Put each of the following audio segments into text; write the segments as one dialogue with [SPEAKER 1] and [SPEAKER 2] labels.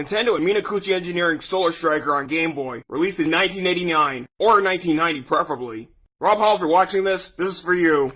[SPEAKER 1] Nintendo and Minakuchi Engineering Solar Striker on Game Boy, released in 1989, or 1990 preferably. Rob Hall, if you're watching this, this is for you.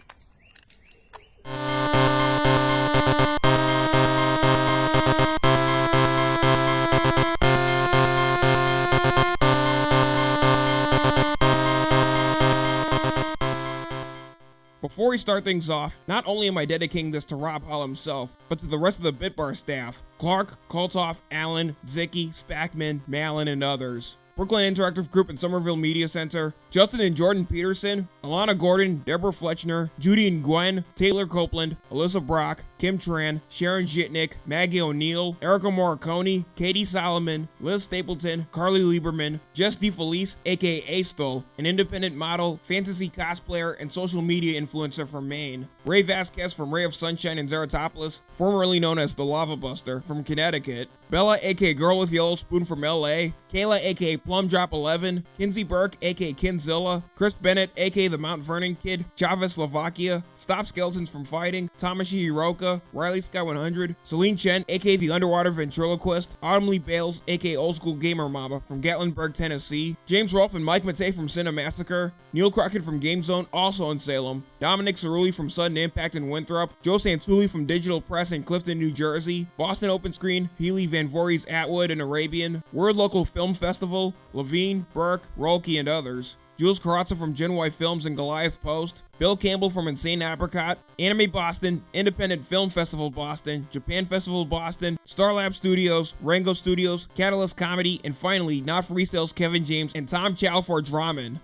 [SPEAKER 2] Before we start things off, not only am I dedicating this to Rob Hall himself, but to the rest of the Bitbar staff Clark, Koltoff, Allen, Zicky, Spackman, Malin, and others. Brooklyn Interactive Group and Somerville Media Center, Justin and Jordan Peterson, Alana Gordon, Deborah Fletchner, Judy and Gwen, Taylor Copeland, Alyssa Brock, Kim Tran, Sharon Jitnick, Maggie O'Neill, Erica Morricone, Katie Solomon, Liz Stapleton, Carly Lieberman, Jess DeFelice, aka Astol, an independent model, fantasy cosplayer, and social media influencer from Maine, Ray Vasquez from Ray of Sunshine in Zeratopolis, formerly known as the Lava Buster from Connecticut, Bella aka Girl with Yellow Spoon from LA, Kayla aka Plum Drop 11, Kinsey Burke aka Kinzilla, Chris Bennett aka the Mount Vernon Kid, Chavez Slovakia, Stop Skeletons from Fighting, Tamashi Hiroka, Riley Sky 100, Celine Chen aka the Underwater Ventriloquist, Autumn Lee Bales aka Old School Gamer Mama from Gatlinburg, Tennessee, James Rolfe and Mike Matei from Cinemassacre, Neil Crockett from Game Zone, also in Salem, Dominic Cerulli from Sudden Impact in Winthrop, Joe Santulli from Digital Press in Clifton, New Jersey, Boston Open Screen, Healy Van Voorhees Atwood and Arabian, Word Local Film Festival, Levine, Burke, Rolke, and others. Jules Carrazza from Gen Y Films and Goliath Post, Bill Campbell from Insane Apricot, Anime Boston, Independent Film Festival Boston, Japan Festival Boston, Starlab Studios, Rango Studios, Catalyst Comedy, and finally, Not For Resale's Kevin James and Tom Chow for Draman.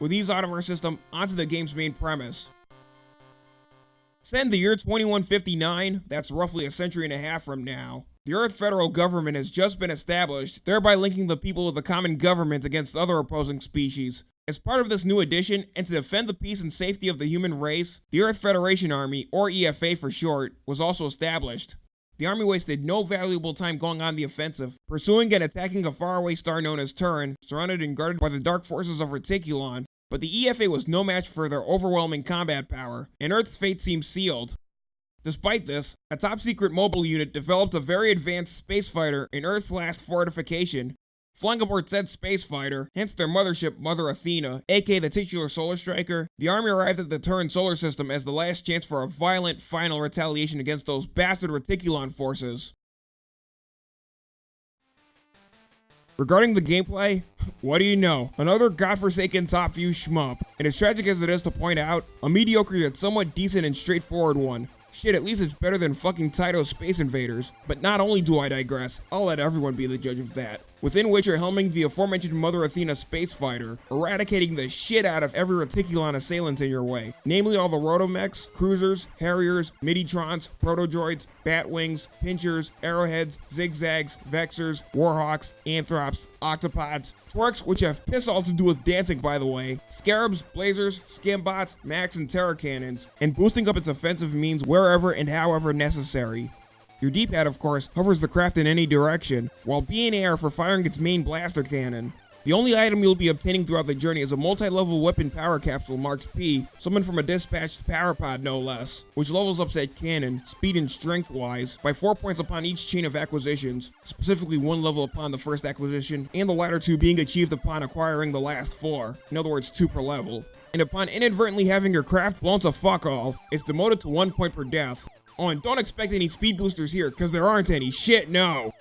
[SPEAKER 2] With these out of our system, onto the game's main premise. Set in the year 2159, that's roughly a century and a half from now, the Earth federal government has just been established, thereby linking the people of the common government against other opposing species. As part of this new addition, and to defend the peace and safety of the human race, the Earth Federation Army, or EFA for short, was also established. The army wasted no valuable time going on the offensive, pursuing and attacking a faraway star known as Turin, surrounded and guarded by the dark forces of Reticulon. But the EFA was no match for their overwhelming combat power, and Earth's fate seemed sealed. Despite this, a top secret mobile unit developed a very advanced space fighter in Earth's last fortification. Flying aboard said space fighter, hence their mothership Mother Athena, aka the titular solar striker, the army arrived at the Turin solar system as the last chance for a violent final retaliation against those bastard Reticulon forces. Regarding the gameplay, what do you know? Another godforsaken top view shmup, and as tragic as it is to point out, a mediocre yet somewhat decent and straightforward one. Shit, at least it's better than fucking Taito's Space Invaders. But not only do I digress, I'll let everyone be the judge of that. Within which you're helming the aforementioned Mother Athena space fighter, eradicating the shit out of every Reticulon assailant in your way, namely all the Rotomechs, Cruisers, Harriers, Miditrons, Protodroids, Batwings, Pinchers, Arrowheads, Zigzags, Vexers, Warhawks, Anthrops, Octopods, Twerks, which have piss all to do with dancing by the way, Scarabs, Blazers, Skimbots, Max, and Terra Cannons, and boosting up its offensive means wherever and however necessary. Your D-pad, of course, hovers the craft in any direction, while B and A are for firing its main blaster cannon. The only item you'll be obtaining throughout the journey is a multi-level weapon power capsule marked P, summoned from a dispatched power pod no less, which levels up said cannon, speed and strength wise, by 4 points upon each chain of acquisitions, specifically one level upon the first acquisition, and the latter two being achieved upon acquiring the last 4, in other words 2 per level. And upon inadvertently having your craft blown to fuck all, it's demoted to 1 point per death, And don't expect any speed boosters here, because there aren't any. Shit, no.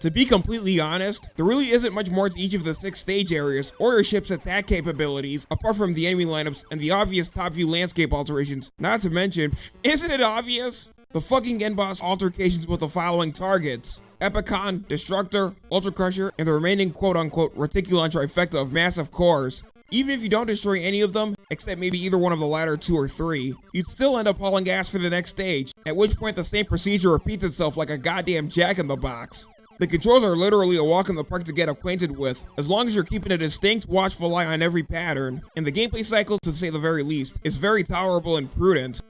[SPEAKER 2] To be completely honest, there really isn't much more to each of the six stage areas or your ship's attack capabilities, apart from the enemy lineups and the obvious top view landscape alterations. Not to mention, isn't it obvious? The fucking end boss altercations with the following targets. Epicon, Destructor, Ultra Crusher, and the remaining quote-unquote Reticulon trifecta of massive cores. Even if you don't destroy any of them, except maybe either one of the latter two or three, you'd still end up hauling ass for the next stage, at which point the same procedure repeats itself like a goddamn jack-in-the-box. The controls are literally a walk in the park to get acquainted with, as long as you're keeping a distinct, watchful eye on every pattern. And the gameplay cycle, to say the very least, is very tolerable and prudent.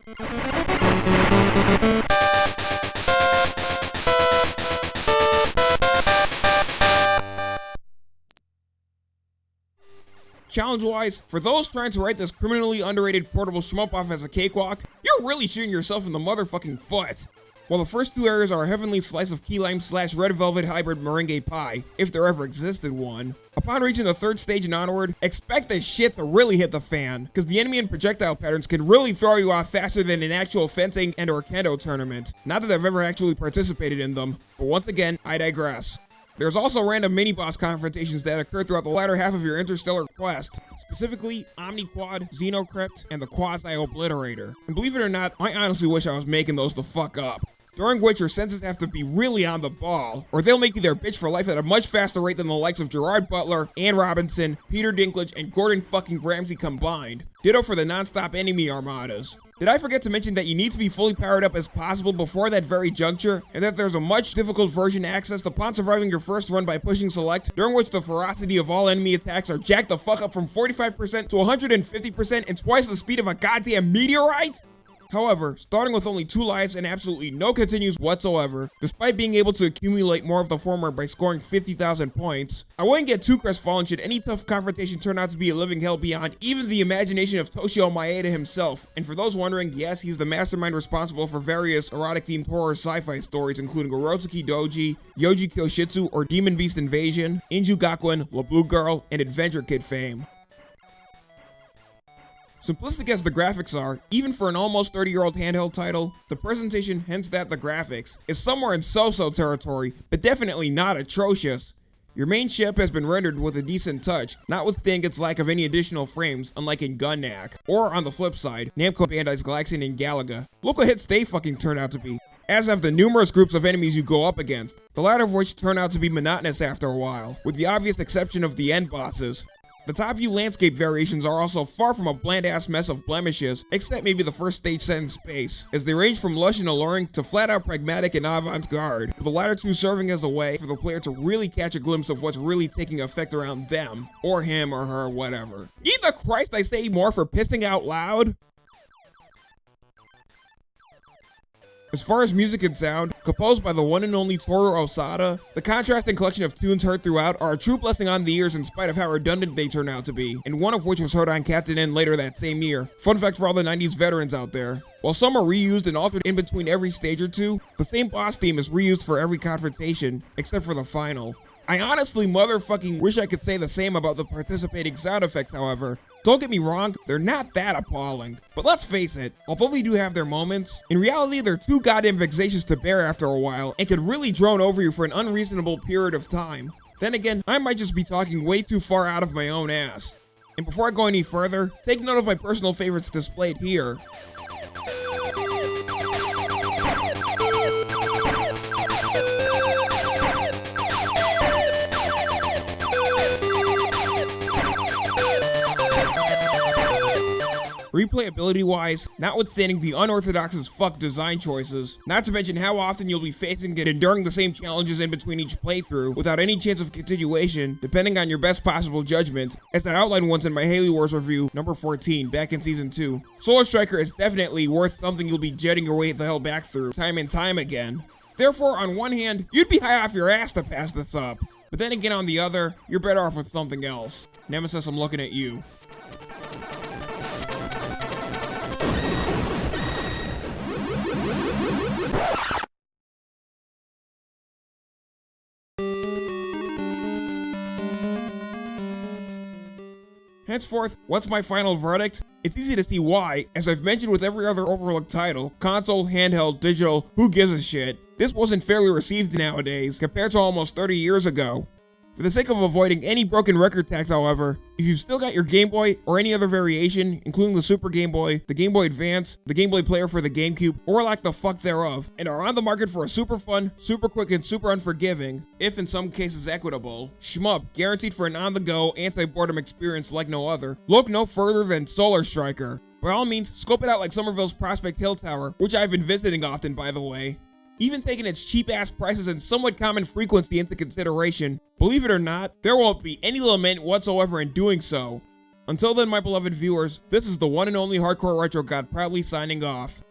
[SPEAKER 2] Challenge-wise, for those trying to write this criminally underrated portable shmup off as a cakewalk, you're really shooting yourself in the motherfucking foot. while the first two areas are a heavenly slice of key lime slash red velvet hybrid meringue pie, if there ever existed one. Upon reaching the third stage and onward, expect the shit to really hit the fan, because the enemy and projectile patterns can really throw you off faster than an actual fencing and or kendo tournament. Not that I've ever actually participated in them, but once again, I digress. There's also random mini-boss confrontations that occur throughout the latter half of your interstellar quest, specifically Omniquad, Xenocrypt, and the Quasi-Obliterator. And believe it or not, I honestly wish I was making those the fuck up during which your senses have to be really on the ball, or they'll make you their bitch for life at a much faster rate than the likes of Gerard Butler, Ann Robinson, Peter Dinklage, and Gordon fucking Ramsay combined. Ditto for the non-stop enemy armadas. Did I forget to mention that you need to be fully powered up as possible before that very juncture, and that there's a much difficult version accessed upon surviving your first run by pushing select, during which the ferocity of all enemy attacks are jacked the fuck up from 45% to 150% and twice the speed of a goddamn meteorite? However, starting with only two lives and absolutely no continues whatsoever, despite being able to accumulate more of the former by scoring 50,000 points, I wouldn't get too crestfallen should any tough confrontation turn out to be a living hell beyond even the imagination of Toshio Maeda himself. And for those wondering, yes, he's the mastermind responsible for various erotic-themed horror sci-fi stories including Urotsuki Doji, Yoju Kyoshitsu or Demon Beast Invasion, Inju Gakuen, La Blue Girl, and Adventure Kid fame. Simplistic as the graphics are, even for an almost 30 year old handheld title, the presentation, hence that the graphics, is somewhere in so-so territory, but definitely not atrocious. Your main ship has been rendered with a decent touch, notwithstanding its lack of any additional frames, unlike in Gun-Nac. Or on the flip side, Namco Bandai's Galaxian and Galaga. What hits they fucking turn out to be. As have the numerous groups of enemies you go up against, the latter of which turn out to be monotonous after a while, with the obvious exception of the end bosses. The top view landscape variations are also far from a bland ass mess of blemishes, except maybe the first stage set in space, as they range from lush and alluring to flat out pragmatic and avant-garde, the latter two serving as a way for the player to really catch a glimpse of what's really taking effect around them, or him or her, whatever. Either Christ I say more for pissing out loud? As far as music and sound, composed by the one and only Toru Osada, the contrasting collection of tunes heard throughout are a true blessing on the ears in spite of how redundant they turn out to be, and one of which was heard on Captain N later that same year. Fun fact for all the 90s veterans out there. While some are reused and altered in between every stage or two, the same boss theme is reused for every confrontation, except for the final. I honestly motherfucking wish I could say the same about the participating sound effects, however, don't get me wrong, they're not that appalling. But let's face it, although they do have their moments, in reality they're too goddamn vexatious to bear after a while and can really drone over you for an unreasonable period of time. Then again, I might just be talking way too far out of my own ass. And before I go any further, take note of my personal favorites displayed here. Replayability wise, notwithstanding the unorthodox as fuck design choices, not to mention how often you'll be facing and enduring the same challenges in between each playthrough without any chance of continuation, depending on your best possible judgment, as I outlined once in my Halo Wars review, number 14, back in season 2. Solar Striker is definitely worth something you'll be jetting your way the hell back through, time and time again. Therefore, on one hand, you'd be high off your ass to pass this up, but then again on the other, you're better off with something else. Nemesis, I'm looking at you. Henceforth, what's my final verdict? It's easy to see why, as I've mentioned with every other overlooked title, console, handheld, digital, who gives a shit, this wasn't fairly received nowadays compared to almost 30 years ago. For the sake of avoiding any broken record tax, however, if you've still got your Game Boy or any other variation, including the Super Game Boy, the Game Boy Advance, the Game Boy Player for the GameCube, or lack the fuck thereof, and are on the market for a super fun, super quick, and super unforgiving, if in some cases equitable, shmup guaranteed for an on-the-go, anti-boredom experience like no other, look no further than Solar Striker. By all means, scope it out like Somerville's Prospect Hill Tower, which I've been visiting often by the way. Even taking its cheap ass prices and somewhat common frequency into consideration, believe it or not, there won't be any lament whatsoever in doing so. Until then, my beloved viewers, this is the one and only Hardcore Retro God proudly signing off.